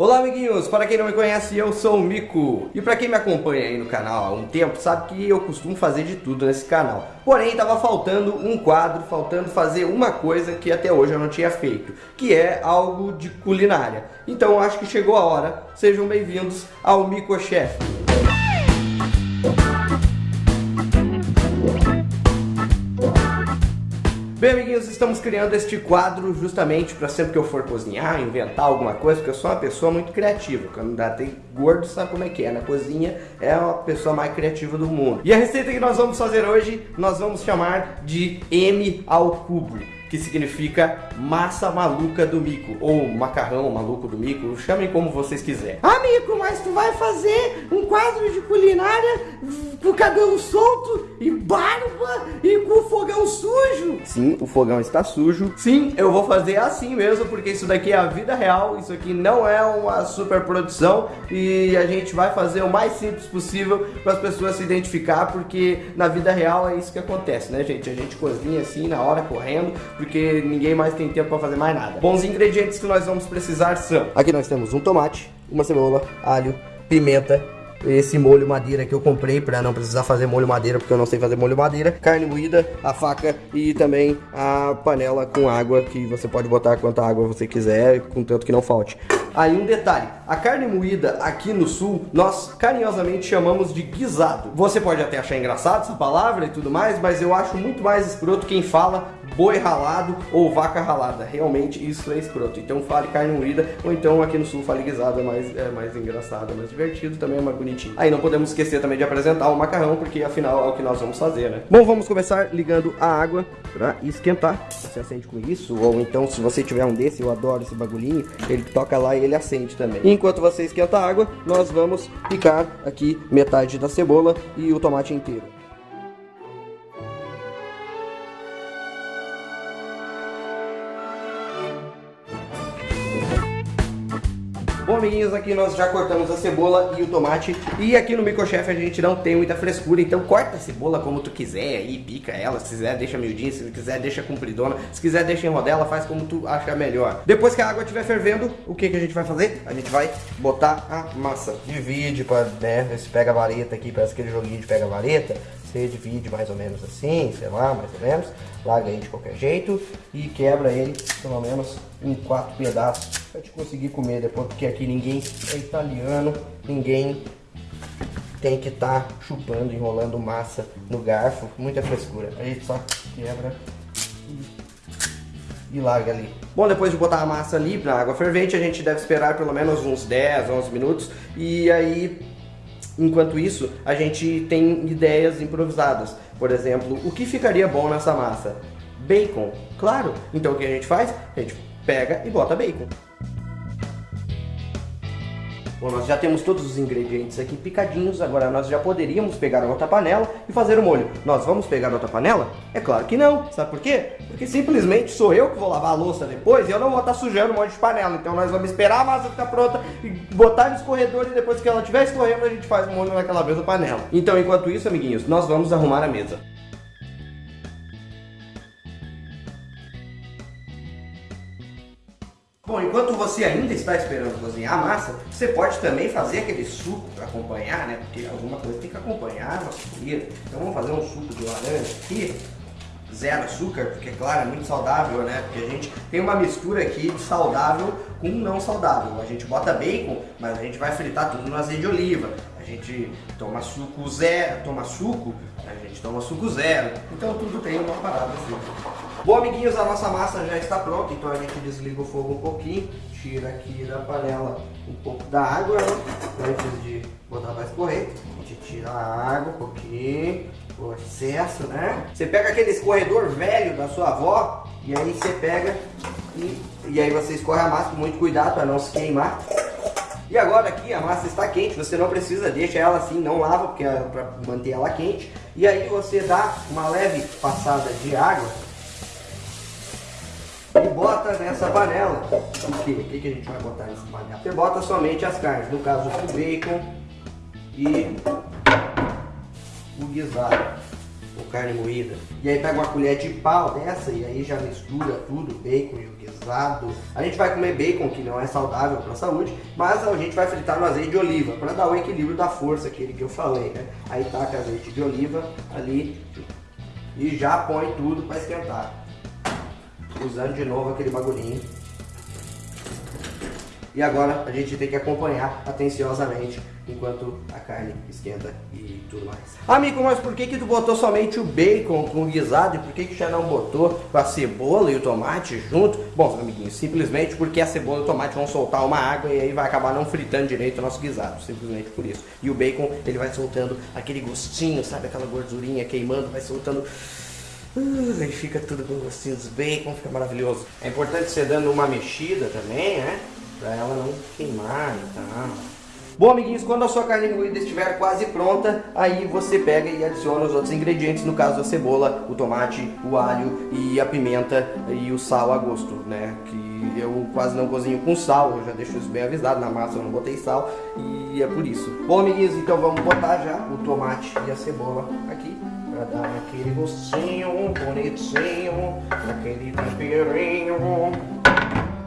Olá amiguinhos, para quem não me conhece, eu sou o Mico. E para quem me acompanha aí no canal há um tempo, sabe que eu costumo fazer de tudo nesse canal. Porém, estava faltando um quadro, faltando fazer uma coisa que até hoje eu não tinha feito, que é algo de culinária. Então acho que chegou a hora. Sejam bem-vindos ao Mico Chef. Bem, amiguinhos, estamos criando este quadro justamente para sempre que eu for cozinhar, inventar alguma coisa, porque eu sou uma pessoa muito criativa. Quando dá tem gordo, sabe como é que é. Na cozinha é a pessoa mais criativa do mundo. E a receita que nós vamos fazer hoje, nós vamos chamar de M ao cubo que significa massa maluca do mico, ou macarrão maluco do mico, chamem como vocês quiserem. Ah, Mico, mas tu vai fazer um quadro de culinária com cabelo solto e barba e com fogão sujo? Sim, o fogão está sujo. Sim, eu vou fazer assim mesmo, porque isso daqui é a vida real, isso aqui não é uma super produção e a gente vai fazer o mais simples possível para as pessoas se identificar, porque na vida real é isso que acontece, né, gente? A gente cozinha assim na hora correndo porque ninguém mais tem tempo para fazer mais nada. Bons ingredientes que nós vamos precisar são... Aqui nós temos um tomate, uma cebola, alho, pimenta, esse molho madeira que eu comprei para não precisar fazer molho madeira porque eu não sei fazer molho madeira, carne moída, a faca e também a panela com água que você pode botar quanta água você quiser, contanto que não falte. Aí um detalhe, a carne moída aqui no sul, nós carinhosamente chamamos de guisado. Você pode até achar engraçado essa palavra e tudo mais, mas eu acho muito mais escroto quem fala boi ralado ou vaca ralada. Realmente isso é escroto. Então fale carne moída, ou então aqui no sul fale guisado, é mais, é mais engraçado, é mais divertido, também é mais bonitinho. Aí não podemos esquecer também de apresentar o macarrão, porque afinal é o que nós vamos fazer, né? Bom, vamos começar ligando a água para esquentar. Você acende com isso, ou então se você tiver um desse, eu adoro esse bagulhinho, ele toca lá e ele acende também. Enquanto você esquenta a água, nós vamos picar aqui metade da cebola e o tomate inteiro. Aqui nós já cortamos a cebola e o tomate. E aqui no Microchef a gente não tem muita frescura, então corta a cebola como tu quiser aí, pica ela. Se quiser, deixa miudinha, se quiser, deixa compridona. Se quiser, deixa em rodela, faz como tu achar melhor. Depois que a água estiver fervendo, o que, que a gente vai fazer? A gente vai botar a massa. Divide para, né, se pega vareta aqui, parece aquele joguinho de pega vareta. Você divide mais ou menos assim, sei lá, mais ou menos. Larga aí de qualquer jeito e quebra ele pelo menos em quatro pedaços pra te conseguir comer depois, porque aqui ninguém é italiano, ninguém tem que estar tá chupando, enrolando massa no garfo, muita frescura. A gente só quebra e, e larga ali. Bom, depois de botar a massa ali na água fervente, a gente deve esperar pelo menos uns 10, 11 minutos e aí Enquanto isso, a gente tem ideias improvisadas. Por exemplo, o que ficaria bom nessa massa? Bacon, claro. Então o que a gente faz? A gente pega e bota bacon. Bom, nós já temos todos os ingredientes aqui picadinhos, agora nós já poderíamos pegar outra panela e fazer o molho. Nós vamos pegar outra panela? É claro que não. Sabe por quê? Porque simplesmente sou eu que vou lavar a louça depois e eu não vou estar sujando um monte de panela. Então nós vamos esperar a massa ficar pronta e botar no escorredor e depois que ela estiver escorrendo a gente faz o molho naquela mesma panela. Então enquanto isso, amiguinhos, nós vamos arrumar a mesa. Enquanto você ainda está esperando cozinhar a massa, você pode também fazer aquele suco para acompanhar, né? Porque alguma coisa tem que acompanhar a nossa comida. Então vamos fazer um suco de laranja aqui, zero açúcar, porque claro, é muito saudável, né? Porque a gente tem uma mistura aqui de saudável com não saudável. A gente bota bacon, mas a gente vai fritar tudo no azeite de oliva. A gente toma suco zero, toma suco, a gente toma suco zero. Então tudo tem uma parada assim. Bom, amiguinhos, a nossa massa já está pronta, então a gente desliga o fogo um pouquinho, tira aqui da panela um pouco da água, né? antes de botar para escorrer. A gente tira a água um pouquinho, o excesso, né? Você pega aquele escorredor velho da sua avó, e aí você pega e, e aí você escorre a massa com muito cuidado para não se queimar. E agora aqui a massa está quente, você não precisa, deixa ela assim, não lava, porque é para manter ela quente. E aí você dá uma leve passada de água e bota nessa panela. O que? O que, a gente vai botar nessa panela? Você bota somente as carnes, no caso o bacon e o guisado. com carne moída. E aí pega uma colher de pau dessa e aí já mistura tudo, bacon e o guisado. A gente vai comer bacon, que não é saudável para a saúde, mas a gente vai fritar no azeite de oliva, para dar o equilíbrio da força, aquele que eu falei, né? Aí taca azeite de oliva ali e já põe tudo para esquentar. Usando de novo aquele bagulhinho e agora a gente tem que acompanhar atenciosamente enquanto a carne esquenta e tudo mais. Amigo, mas por que que tu botou somente o bacon com o guisado e por que que já não botou a cebola e o tomate junto? Bom, amiguinhos, simplesmente porque a cebola e o tomate vão soltar uma água e aí vai acabar não fritando direito o nosso guisado, simplesmente por isso. E o bacon, ele vai soltando aquele gostinho, sabe, aquela gordurinha queimando, vai soltando... Uh, aí fica tudo com gostinho dos bacon, fica maravilhoso. É importante você dando uma mexida também, né? Pra ela não queimar e tal. Bom, amiguinhos, quando a sua carne moída estiver quase pronta, aí você pega e adiciona os outros ingredientes, no caso a cebola, o tomate, o alho e a pimenta e o sal a gosto, né? Que eu quase não cozinho com sal, eu já deixo isso bem avisado, na massa eu não botei sal e é por isso. Bom, amiguinhos, então vamos botar já o tomate e a cebola aqui. Pra dar aquele gostinho bonitinho, aquele temperinho.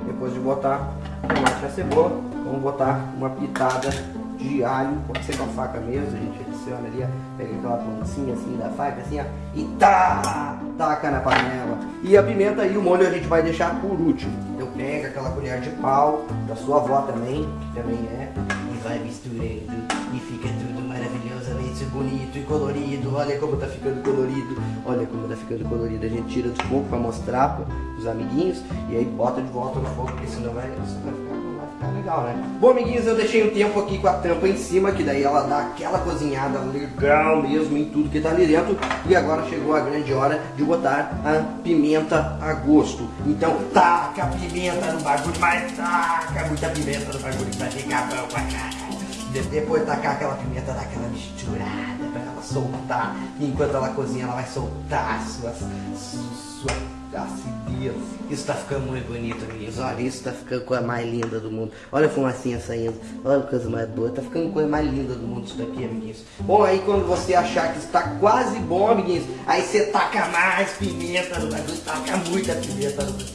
Depois de botar tomate e a cebola, vamos botar uma pitada de alho, pode ser com a faca mesmo, a gente adiciona ali, pega aquela pontinha assim da faca, assim, ó, e tá, taca na panela. E a pimenta e o molho a gente vai deixar por último. Então pega aquela colher de pau, da sua avó também, que também é, e vai misturando, e fica tudo maravilhosamente bonito e colorido. Olha como tá ficando colorido, olha como tá ficando colorido. A gente tira do fogo para mostrar para os amiguinhos, e aí bota de volta no fogo, porque senão vai, vai ficar Tá legal, né? Bom, amiguinhos, eu deixei um tempo aqui com a tampa em cima, que daí ela dá aquela cozinhada legal mesmo em tudo que tá ali dentro. E agora chegou a grande hora de botar a pimenta a gosto. Então taca a pimenta no bagulho, mas taca muita pimenta no bagulho pra ficar bom pra caralho. Depois tacar aquela pimenta, dar aquela misturada soltar. E enquanto ela cozinha, ela vai soltar suas, sua acidez. Isso tá ficando muito bonito, amigos. Olha, isso tá ficando a coisa mais linda do mundo. Olha a fumacinha saindo. Olha a coisa mais boa. Tá ficando a coisa mais linda do mundo isso daqui, amiguinhos. Bom, aí quando você achar que está quase bom, amiguinhos, aí você taca mais pimenta no bagulho. Taca muita pimenta no bagulho.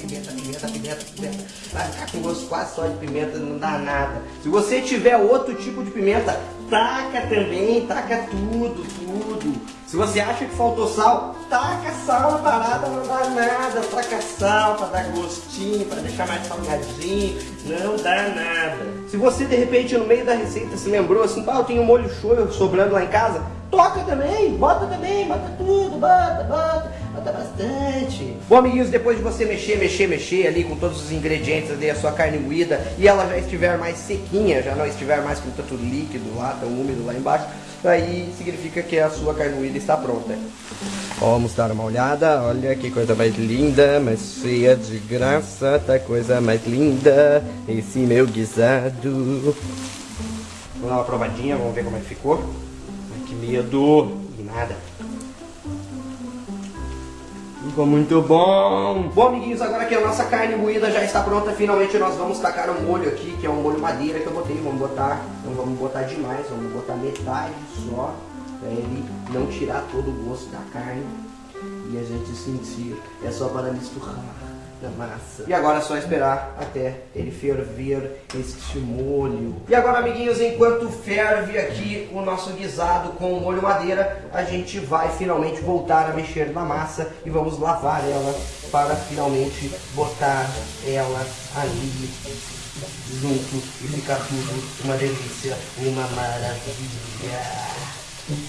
Pimenta, pimenta, pimenta, pimenta. Vai ficar com gosto quase só de pimenta, não dá nada. Se você tiver outro tipo de pimenta, taca também, taca tudo, tudo. Se você acha que faltou sal, taca sal na parada, não dá nada. Taca sal para dar gostinho, para deixar mais salgadinho, não dá nada. Se você de repente no meio da receita se lembrou assim, pá, eu tenho molho shoyu sobrando lá em casa, toca também, bota também, bota tudo, bota, bota, bota bastante. Bom, amiguinhos, depois de você mexer, mexer, mexer ali com todos os ingredientes ali, a sua carne moída, e ela já estiver mais sequinha, já não estiver mais com tanto líquido lá, tão úmido lá embaixo, aí significa que a sua carne moída está pronta. Vamos dar uma olhada, olha que coisa mais linda, mais cheia de graça, tá coisa mais linda, esse meu guisado. Vamos dar uma provadinha, vamos ver como é que ficou. Ai, que medo, nada. Ficou muito bom! Bom, amiguinhos, agora que a nossa carne moída já está pronta, finalmente nós vamos tacar um molho aqui, que é um molho madeira que eu botei. Vamos botar, não vamos botar demais, vamos botar metade só, para ele não tirar todo o gosto da carne e a gente sentir. É só para misturar da massa. E agora é só esperar até ele ferver este molho. E agora, amiguinhos, enquanto ferve aqui o nosso guisado com o molho madeira, a gente vai finalmente voltar a mexer na massa e vamos lavar ela para finalmente botar ela ali junto e ficar tudo uma delícia, uma maravilha.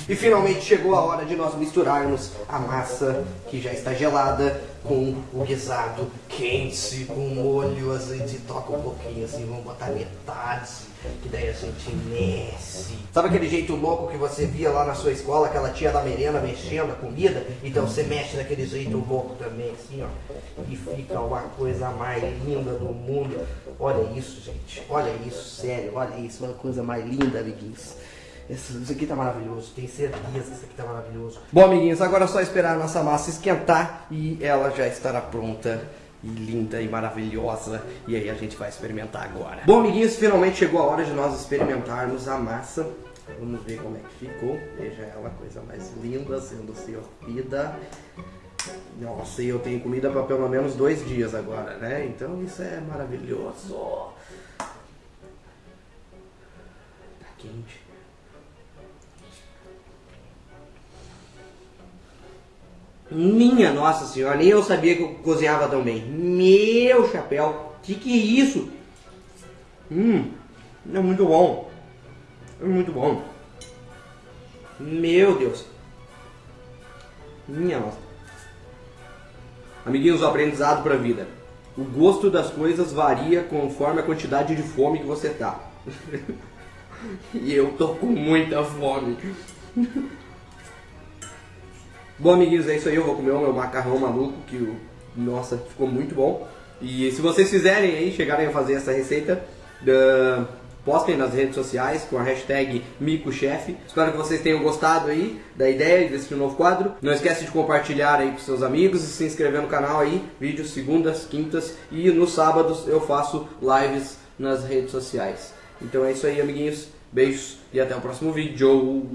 E finalmente chegou a hora de nós misturarmos a massa que já está gelada com o guisado quente, com molho, a gente toca um pouquinho assim, vamos botar metade, que daí a gente mexe. Sabe aquele jeito louco que você via lá na sua escola, aquela tia da merenda mexendo a comida? Então você mexe daquele jeito louco também, assim, ó. E fica uma coisa mais linda do mundo. Olha isso, gente. Olha isso, sério. Olha isso, uma coisa mais linda, amiguinhos. Isso aqui tá maravilhoso, tenho certeza que isso aqui tá maravilhoso. Bom, amiguinhos, agora é só esperar a nossa massa esquentar e ela já estará pronta e linda e maravilhosa. E aí a gente vai experimentar agora. Bom, amiguinhos, finalmente chegou a hora de nós experimentarmos a massa. Vamos ver como é que ficou. Veja ela, coisa mais linda, sendo servida. Nossa, e eu tenho comida para pelo menos dois dias agora, né? Então isso é maravilhoso. Minha nossa senhora, nem eu sabia que eu cozinhava tão bem. Meu chapéu, que que é isso? Hum, é muito bom. É muito bom. Meu Deus. Minha nossa. Amiguinhos, o aprendizado para a vida. O gosto das coisas varia conforme a quantidade de fome que você tá. e eu tô com muita fome. Bom, amiguinhos, é isso aí. Eu vou comer o meu macarrão maluco, que, nossa, ficou muito bom. E se vocês fizerem aí, chegarem a fazer essa receita, uh, postem nas redes sociais com a hashtag MicoChef. Espero que vocês tenham gostado aí da ideia desse novo quadro. Não esquece de compartilhar aí com seus amigos e se inscrever no canal aí. Vídeos segundas, quintas e nos sábados eu faço lives nas redes sociais. Então é isso aí, amiguinhos. Beijos e até o próximo vídeo.